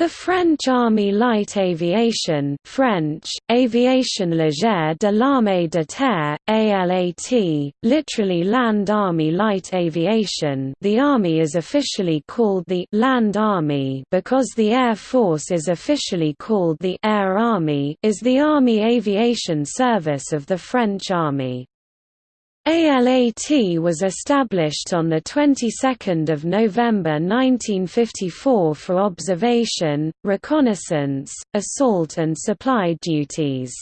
The French Army Light Aviation French, Aviation Légère de l'Armée de Terre, ALAT, literally Land Army Light Aviation the Army is officially called the «Land Army» because the Air Force is officially called the «Air Army» is the Army Aviation Service of the French Army. ALAT was established on the 22nd of November 1954 for observation, reconnaissance, assault and supply duties.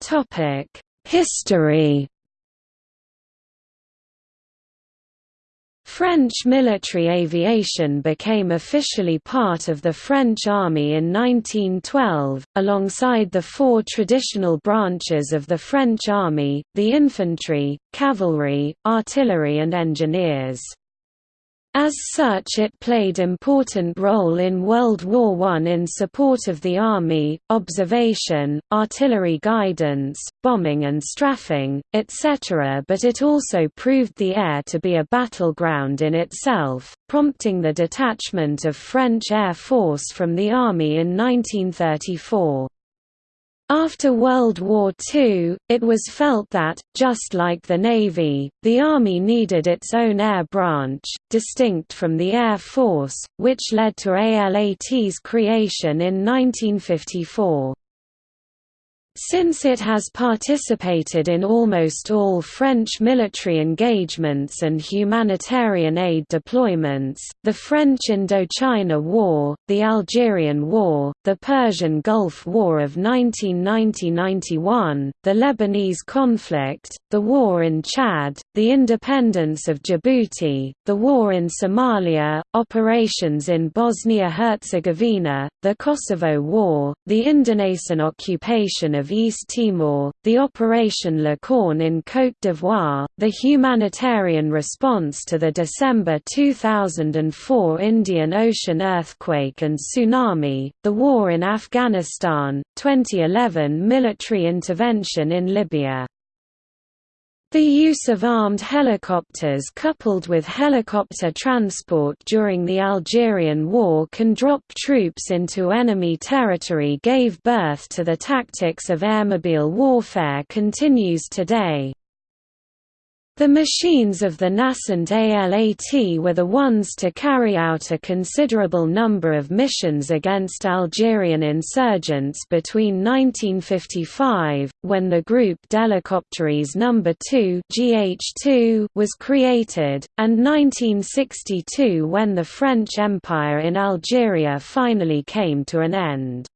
Topic: History French military aviation became officially part of the French Army in 1912, alongside the four traditional branches of the French Army, the infantry, cavalry, artillery and engineers. As such it played important role in World War I in support of the Army, observation, artillery guidance, bombing and strafing, etc. but it also proved the air to be a battleground in itself, prompting the detachment of French Air Force from the Army in 1934. After World War II, it was felt that, just like the Navy, the Army needed its own air branch, distinct from the Air Force, which led to ALAT's creation in 1954. Since it has participated in almost all French military engagements and humanitarian aid deployments, the French Indochina War, the Algerian War, the Persian Gulf War of 1990–91, the Lebanese conflict, the war in Chad, the independence of Djibouti, the war in Somalia, operations in Bosnia-Herzegovina, the Kosovo War, the Indonesian occupation of of East Timor, the Operation Licorne in Côte d'Ivoire, the humanitarian response to the December 2004 Indian Ocean earthquake and tsunami, the war in Afghanistan, 2011 military intervention in Libya. The use of armed helicopters coupled with helicopter transport during the Algerian War can drop troops into enemy territory gave birth to the tactics of airmobile warfare continues today. The machines of the nascent ALAT were the ones to carry out a considerable number of missions against Algerian insurgents between 1955, when the Groupe d'Hélicoptères No. 2 GH2 was created, and 1962 when the French Empire in Algeria finally came to an end.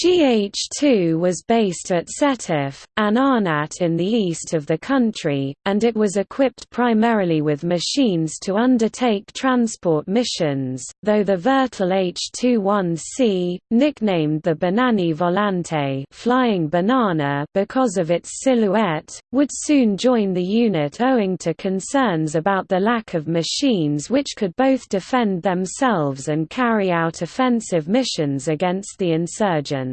GH2 was based at Sétif, Aïn Arnat in the east of the country, and it was equipped primarily with machines to undertake transport missions, though the Vertol H-21C, nicknamed the Banane Volante flying banana because of its silhouette, would soon join the unit owing to concerns about the lack of machines which could both defend themselves and carry out offensive missions against the insurgents.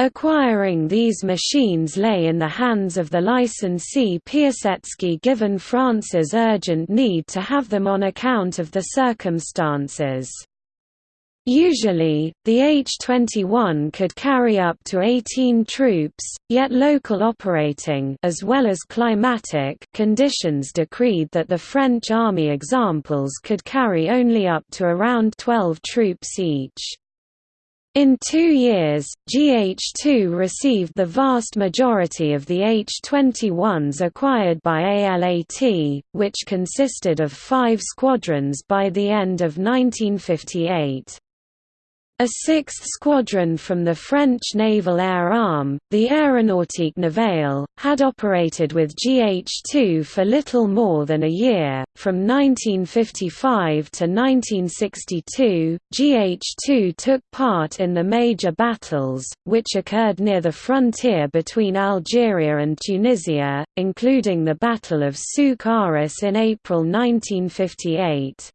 Acquiring these machines lay in the hands of the licensee Piasecki given France's urgent need to have them on account of the circumstances. Usually, the H-21 could carry up to 18 troops, yet local operating as well as climatic conditions decreed that the French army examples could carry only up to around 12 troops each. In two years, GH2 received the vast majority of the H-21s acquired by ALAT, which consisted of five squadrons by the end of 1958. A sixth squadron from the French naval air arm, the Aéronautique Navale, had operated with GH2 for little more than a year. From 1955 to 1962, GH2 took part in the major battles, which occurred near the frontier between Algeria and Tunisia, including the Battle of Souk Ahras in April 1958.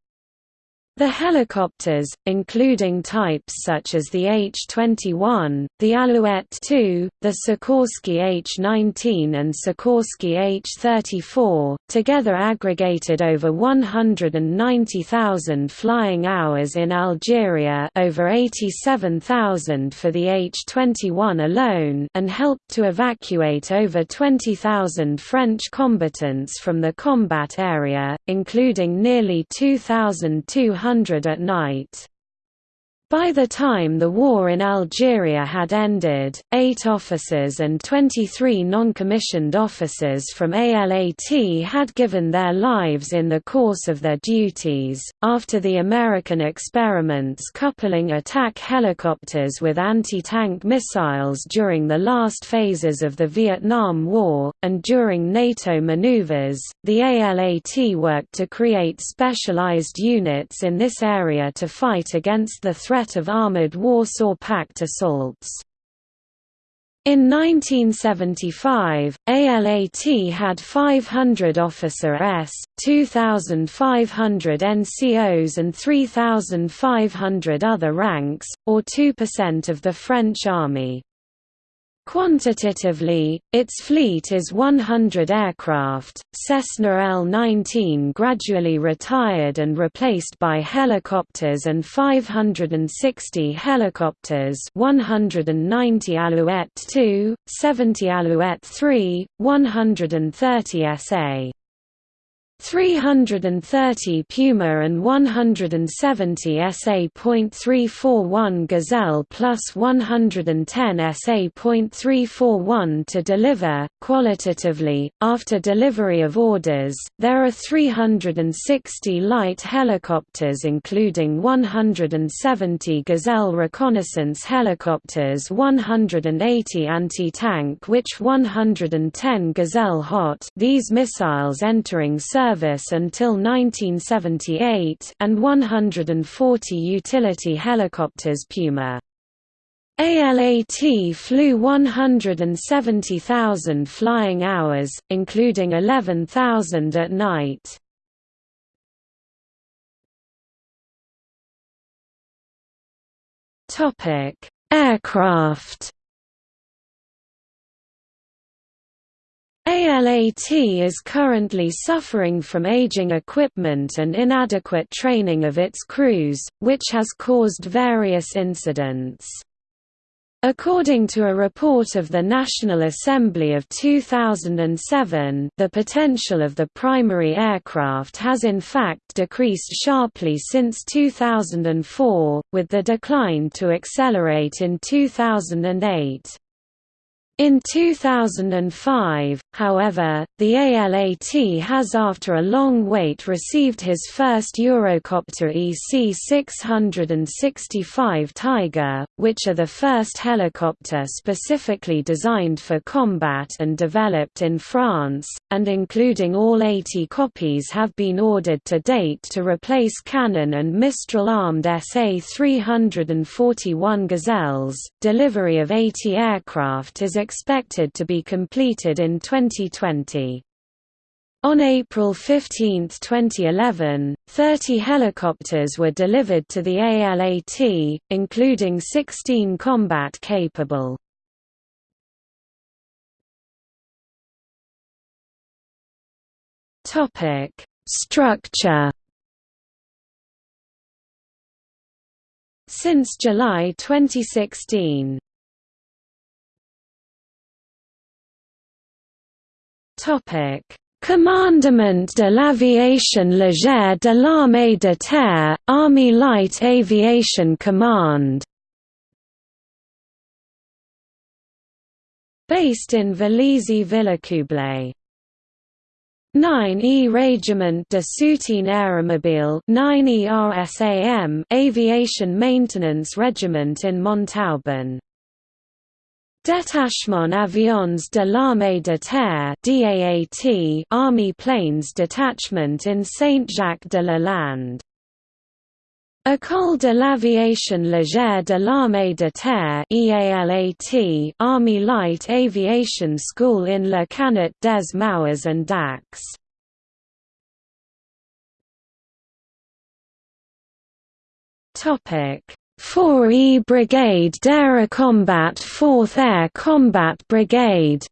The helicopters, including types such as the H-21, the Alouette II, the Sikorsky H-19 and Sikorsky H-34, together aggregated over 190,000 flying hours in Algeria over 87,000 for the H-21 alone and helped to evacuate over 20,000 French combatants from the combat area, including nearly 2,200 at night. By the time the war in Algeria had ended, eight officers and 23 non-commissioned officers from ALAT had given their lives in the course of their duties. After the American experiments coupling attack helicopters with anti-tank missiles during the last phases of the Vietnam War, and during NATO maneuvers, the ALAT worked to create specialized units in this area to fight against the threat threat of armored Warsaw Pact assaults. In 1975, ALAT had 500 officer S, 2,500 NCOs and 3,500 other ranks, or 2% of the French army. Quantitatively, its fleet is 100 aircraft, Cessna L-19 gradually retired and replaced by helicopters and 560 helicopters 190 Alouette II, 70 Alouette III, 130 SA. 330 Puma and 170 SA.341 Gazelle plus 110 SA.341 to deliver. Qualitatively, after delivery of orders, there are 360 light helicopters including 170 Gazelle reconnaissance helicopters 180 anti-tank which 110 Gazelle hot these missiles entering service service until 1978 and 140 utility helicopters Puma. ALAT flew 170,000 flying hours, including 11,000 at night. Aircraft ALAT is currently suffering from aging equipment and inadequate training of its crews, which has caused various incidents. According to a report of the National Assembly of 2007 the potential of the primary aircraft has in fact decreased sharply since 2004, with the decline to accelerate in 2008. In 2005, however, the ALAT has after a long wait received his first Eurocopter EC-665 Tiger, which are the first helicopter specifically designed for combat and developed in France, and including all 80 copies have been ordered to date to replace Cannon and Mistral armed SA-341 Gazelles. Delivery of 80 aircraft is expected to be completed in 2020. On April 15, 2011, 30 helicopters were delivered to the ALAT, including 16 combat-capable. Structure Since July 2016 Commandement de l'aviation légère de l'armée de terre, Army Light Aviation Command. Based in Vélizy-Villacoublay 9E Régiment de soutien aéromobile 9E RSAM Aviation Maintenance Regiment in Montauban Détachement Avions de l'Armée de Terre DAAT Army Planes Detachment in Saint-Jacques-de-la-Lande. École de l'aviation légère de l'Armée de Terre EALAT Army Light Aviation School in Le Cannet des Maures and Dax Topic 4E Brigade d'Air Combat 4th Air Combat Brigade.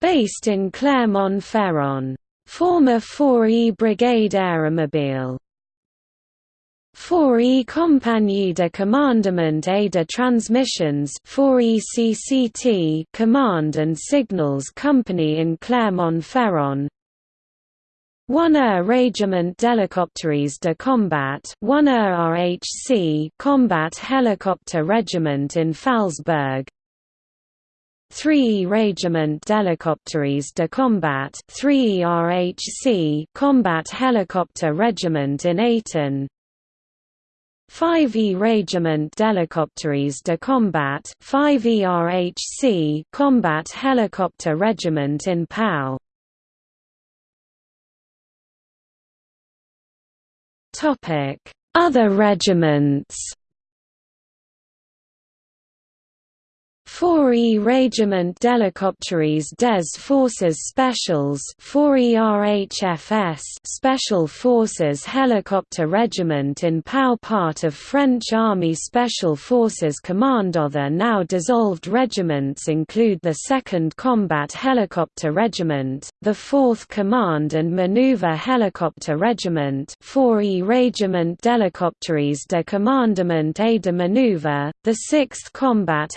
Based in Clermont-Ferrand. Former 4E Brigade Aéromobile 4E Compagnie de Commandement et de Transmissions 4ECCT Command and Signals Company in Clermont-Ferrand 1 Air Régiment d'Hélicoptères de Combat 1 Air RHC Combat Helicopter Regiment in Phalsbourg 3 Régiment d'Hélicoptères de Combat 3 RHC Combat Helicopter Regiment in Étain 5E Régiment d'Hélicoptères de Combat 5 ERHC Combat Helicopter Regiment in Pau Other regiments 4E Régiment d'Hélicoptères des Forces Spéciales 4ERHFS Special Forces Helicopter Regiment in Pau part of French Army Special Forces Command. Other now dissolved regiments include the 2nd Combat Helicopter Regiment, the 4th Command and Maneuver Helicopter Regiment 4E Régiment d'Hélicoptères de Commandement et de Maneuver, the 6th Combat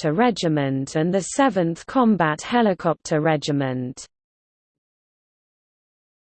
Helicopter Regiment and the 7th Combat Helicopter Regiment.